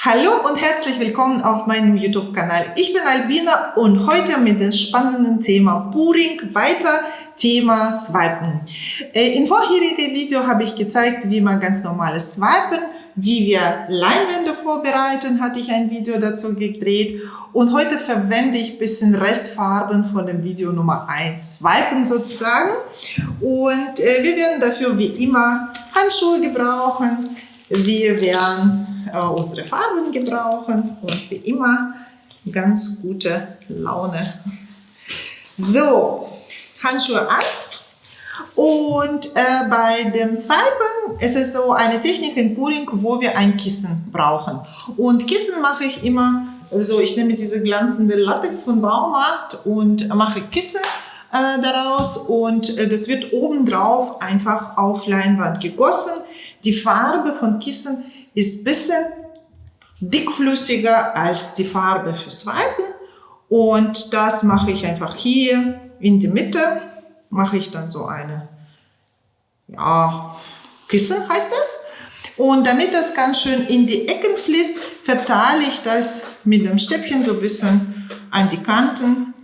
Hallo und herzlich willkommen auf meinem YouTube-Kanal. Ich bin Albina und heute mit dem spannenden Thema Puring weiter Thema Swipen. Äh, in vorherigen Video habe ich gezeigt, wie man ganz normales Swipen, wie wir Leinwände vorbereiten, hatte ich ein Video dazu gedreht und heute verwende ich ein bisschen Restfarben von dem Video Nummer 1, Swipen sozusagen und äh, wir werden dafür wie immer Handschuhe gebrauchen, wir werden äh, unsere Farben gebrauchen und wie immer ganz gute Laune. So, Handschuhe an. Und äh, bei dem Swipen ist es so eine Technik in Puring, wo wir ein Kissen brauchen. Und Kissen mache ich immer, also ich nehme diese glanzende Latex von Baumarkt und mache Kissen äh, daraus und äh, das wird obendrauf einfach auf Leinwand gegossen. Die Farbe von Kissen ist ein bisschen dickflüssiger als die Farbe fürs Swipen. Und das mache ich einfach hier in die Mitte, mache ich dann so eine, ja, Kissen heißt das. Und damit das ganz schön in die Ecken fließt, verteile ich das mit dem Stäbchen so ein bisschen an die Kanten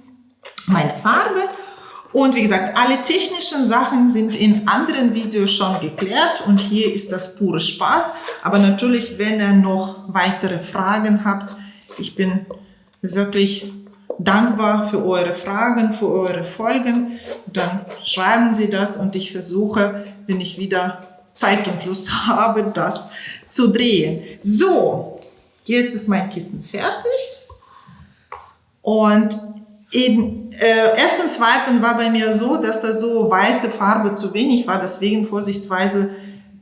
meine Farbe. Und wie gesagt, alle technischen Sachen sind in anderen Videos schon geklärt und hier ist das pure Spaß. Aber natürlich, wenn ihr noch weitere Fragen habt, ich bin wirklich dankbar für eure Fragen, für eure Folgen. Dann schreiben Sie das und ich versuche, wenn ich wieder Zeit und Lust habe, das zu drehen. So, jetzt ist mein Kissen fertig. Und Eben, äh, erstens Swipen war bei mir so, dass da so weiße Farbe zu wenig war. Deswegen vorsichtsweise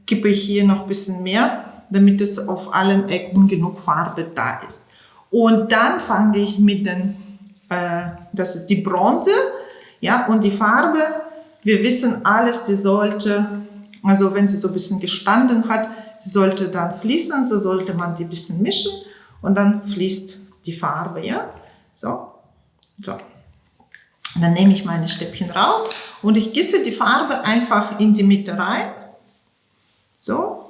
kippe ich hier noch ein bisschen mehr, damit es auf allen Ecken genug Farbe da ist. Und dann fange ich mit den, äh, das ist die Bronze, ja, und die Farbe, wir wissen alles, die sollte, also wenn sie so ein bisschen gestanden hat, sie sollte dann fließen, so sollte man die ein bisschen mischen und dann fließt die Farbe, ja, so. So. Dann nehme ich meine Stäbchen raus und ich gieße die Farbe einfach in die Mitte rein. So.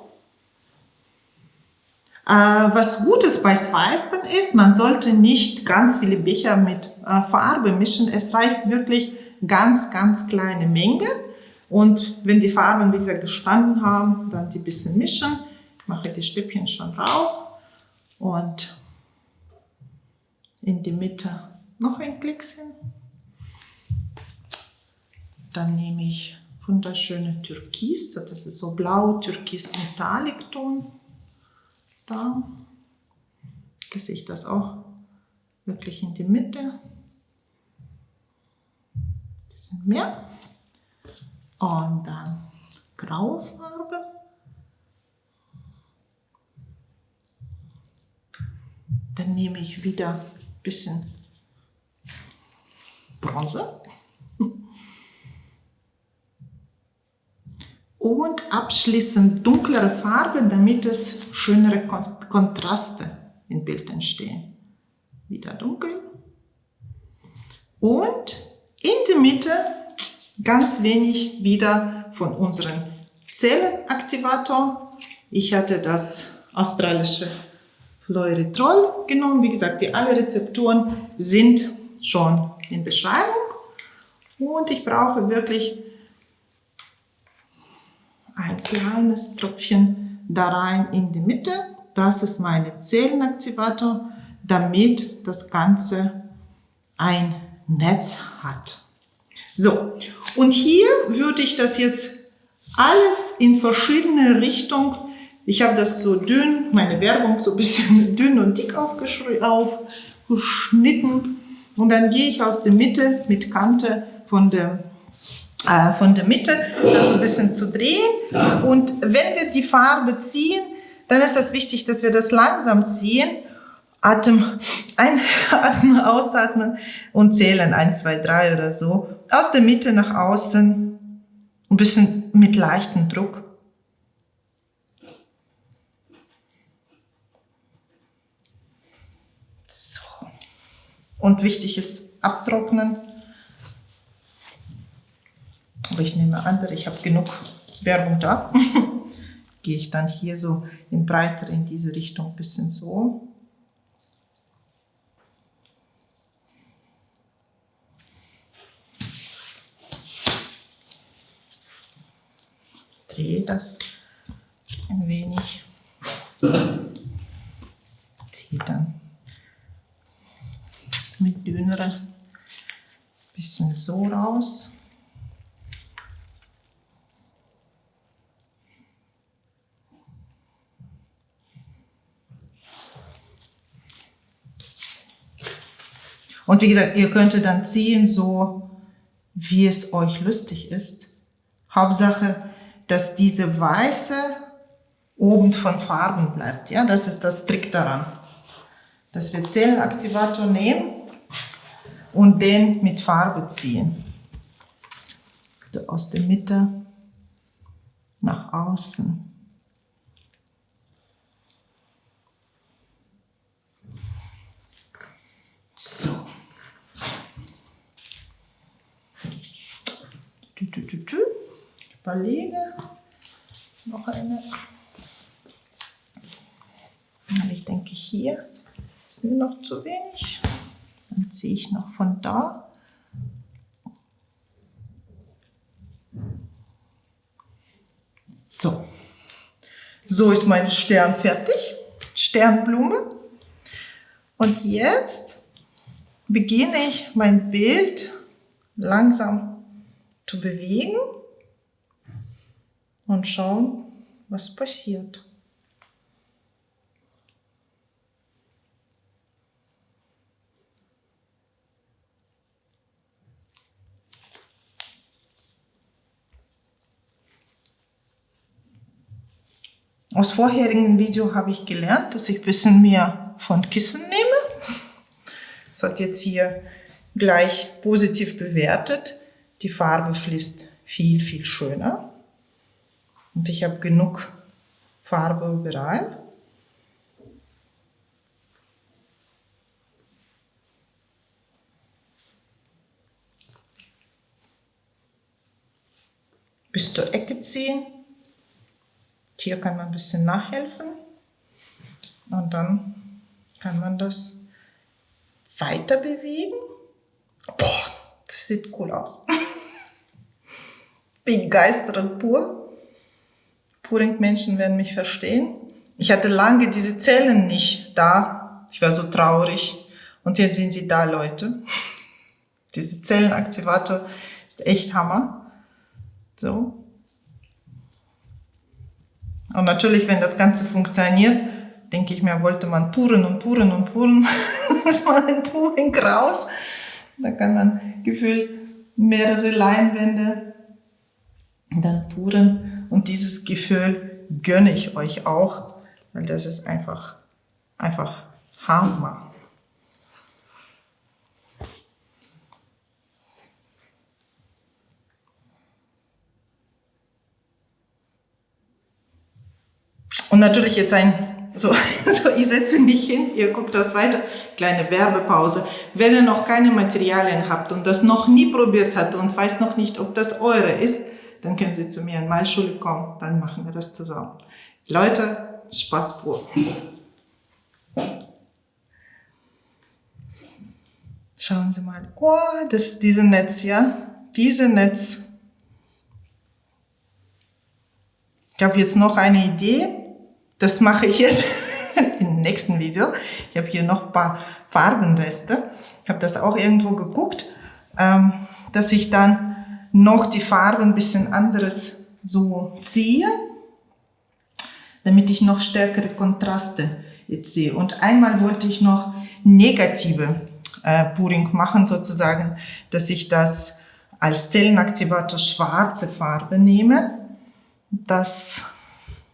Äh, was Gutes bei Swipen ist, man sollte nicht ganz viele Becher mit äh, Farbe mischen. Es reicht wirklich ganz, ganz kleine Menge. Und wenn die Farben, wie gesagt, gestanden haben, dann die bisschen mischen. Ich mache die Stäbchen schon raus und in die Mitte noch ein Klickchen. Dann nehme ich wunderschöne Türkis, das ist so blau Türkis Metallic Ton. Da gieße ich das auch wirklich in die Mitte. mehr. Und dann graue Farbe. Dann nehme ich wieder ein bisschen Bronze. Und abschließend dunklere Farbe, damit es schönere Kontraste im Bild entstehen. Wieder dunkel. Und in der Mitte ganz wenig wieder von unserem Zellenaktivator. Ich hatte das australische Fluoritrol genommen. Wie gesagt, die alle Rezepturen sind schon in Beschreibung. Und ich brauche wirklich ein kleines Tröpfchen da rein in die Mitte. Das ist mein Zellenaktivator, damit das Ganze ein Netz hat. So, und hier würde ich das jetzt alles in verschiedene Richtungen, ich habe das so dünn, meine Werbung so ein bisschen dünn und dick aufgeschnitten, und dann gehe ich aus der Mitte mit Kante von der, äh, von der Mitte, das so ein bisschen zu drehen. Und wenn wir die Farbe ziehen, dann ist es wichtig, dass wir das langsam ziehen. Atem einatmen, ausatmen und zählen 1, 2, 3 oder so. Aus der Mitte nach außen, ein bisschen mit leichtem Druck. Und wichtig ist abtrocknen. Aber ich nehme andere, ich habe genug Werbung da. gehe ich dann hier so in breiter in diese Richtung ein bisschen so. Drehe das ein wenig. Ziehe dann mit dünnere bisschen so raus. Und wie gesagt, ihr könntet dann ziehen, so wie es euch lustig ist. Hauptsache, dass diese weiße oben von Farben bleibt. Ja, das ist das Trick daran. Dass wir Zellenaktivator nehmen und den mit Farbe ziehen. Aus der Mitte nach außen. So. Ich überlege noch eine. Ich denke hier ist mir noch zu wenig. Dann ziehe ich noch von da. So. So ist mein Stern fertig. Sternblume. Und jetzt beginne ich mein Bild langsam zu bewegen und schauen, was passiert. Aus vorherigen Video habe ich gelernt, dass ich ein bisschen mehr von Kissen nehme. Das hat jetzt hier gleich positiv bewertet. Die Farbe fließt viel, viel schöner. Und ich habe genug Farbe überall. Bis zur Ecke ziehen. Hier kann man ein bisschen nachhelfen und dann kann man das weiter bewegen. Boah, das sieht cool aus. Begeistert pur. Puring-Menschen werden mich verstehen. Ich hatte lange diese Zellen nicht da. Ich war so traurig. Und jetzt sind sie da, Leute. Diese Zellenaktivator ist echt Hammer. So. Und natürlich, wenn das Ganze funktioniert, denke ich mir, wollte man puren und puren und puren, dass man ein Puring raus. Da kann man gefühlt mehrere Leinwände dann puren. Und dieses Gefühl gönne ich euch auch, weil das ist einfach, einfach Hammer. Und natürlich jetzt ein, so, so ich setze mich hin, ihr guckt das weiter, kleine Werbepause. Wenn ihr noch keine Materialien habt und das noch nie probiert habt und weiß noch nicht, ob das eure ist, dann können Sie zu mir in Malschule kommen, dann machen wir das zusammen. Leute, Spaß pur. Schauen Sie mal. Oh, das ist diese Netz, ja? Diese Netz. Ich habe jetzt noch eine Idee. Das mache ich jetzt im nächsten Video. Ich habe hier noch ein paar Farbenreste. Ich habe das auch irgendwo geguckt, ähm, dass ich dann noch die Farben ein bisschen anderes so ziehe, damit ich noch stärkere Kontraste jetzt sehe. Und einmal wollte ich noch negative äh, Puring machen, sozusagen, dass ich das als Zellenaktivator schwarze Farbe nehme. Das,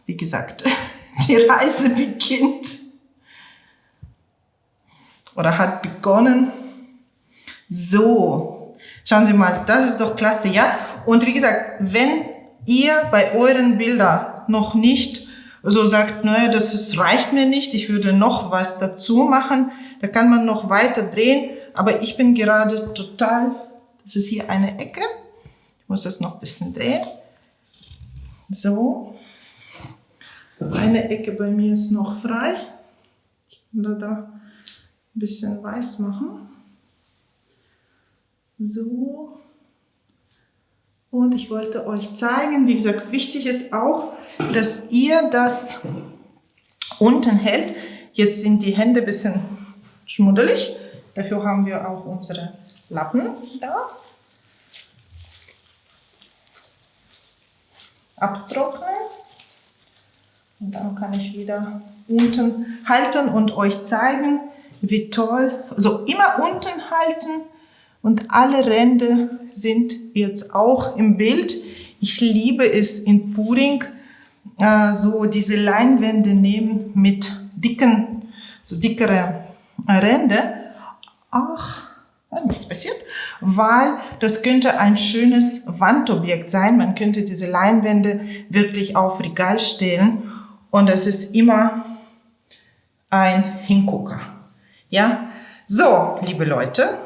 wie gesagt, die Reise beginnt oder hat begonnen. So, schauen Sie mal, das ist doch klasse, ja? Und wie gesagt, wenn ihr bei euren Bildern noch nicht so sagt, naja, das ist, reicht mir nicht, ich würde noch was dazu machen, da kann man noch weiter drehen, aber ich bin gerade total, das ist hier eine Ecke, ich muss das noch ein bisschen drehen, so, Eine Ecke bei mir ist noch frei. Ich kann da ein bisschen weiß machen. So. Und ich wollte euch zeigen, wie gesagt, wichtig ist auch, dass ihr das unten hält. Jetzt sind die Hände ein bisschen schmuddelig. Dafür haben wir auch unsere Lappen da. Abtrocknen. Und dann kann ich wieder unten halten und euch zeigen, wie toll, also immer unten halten und alle Ränder sind jetzt auch im Bild. Ich liebe es in Puring, äh, so diese Leinwände nehmen mit dicken, so dickere Ränder. Ach, nichts passiert, weil das könnte ein schönes Wandobjekt sein. Man könnte diese Leinwände wirklich auf Regal stellen und das ist immer ein Hingucker. Ja, so, liebe Leute,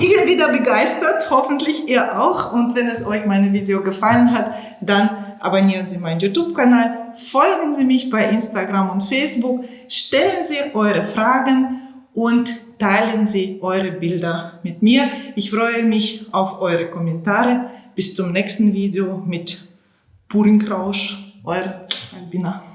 ich bin wieder begeistert, hoffentlich ihr auch. Und wenn es euch mein Video gefallen hat, dann abonnieren Sie meinen YouTube-Kanal, folgen Sie mich bei Instagram und Facebook, stellen Sie eure Fragen und teilen Sie eure Bilder mit mir. Ich freue mich auf eure Kommentare. Bis zum nächsten Video mit Purinkrausch, eure Albina.